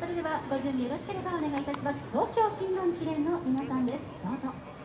それではご準備よろしければお願いいたします。東京新聞記念の皆さんです。どうぞ。